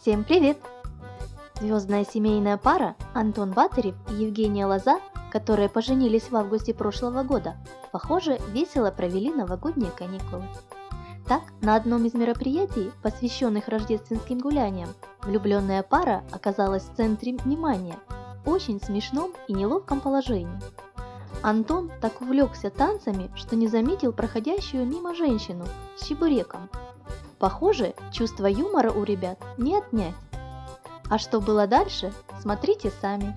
Всем привет! Звездная семейная пара Антон Батырев и Евгения Лоза, которые поженились в августе прошлого года, похоже, весело провели новогодние каникулы. Так, на одном из мероприятий, посвященных рождественским гуляниям, влюбленная пара оказалась в центре внимания, очень смешном и неловком положении. Антон так увлекся танцами, что не заметил проходящую мимо женщину с чебуреком. Похоже, чувство юмора у ребят не отнять. А что было дальше, смотрите сами.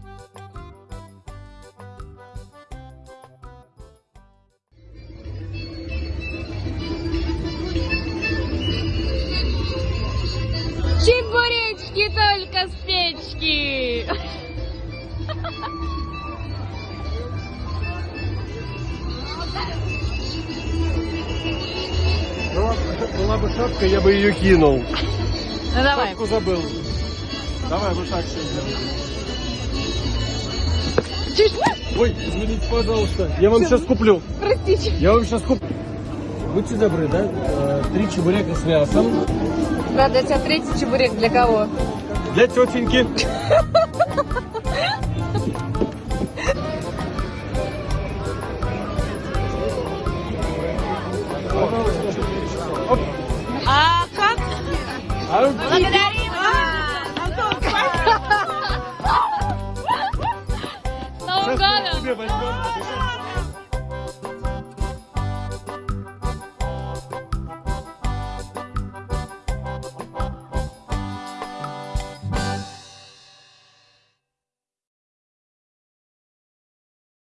Чебуречки только с печки! Была бы шапка, я бы ее кинул. Ну давай. Шапку забыл. Давай вот так сейчас. Ой, извините, пожалуйста. Я вам сейчас куплю. Простите. Я вам сейчас куплю. Будьте добры, да? Э, Три чебурека с мясом. Правда, у тебя третий чебурек для кого? Для тетеньки. Оп. А как? А, Благодарим С Новым сейчас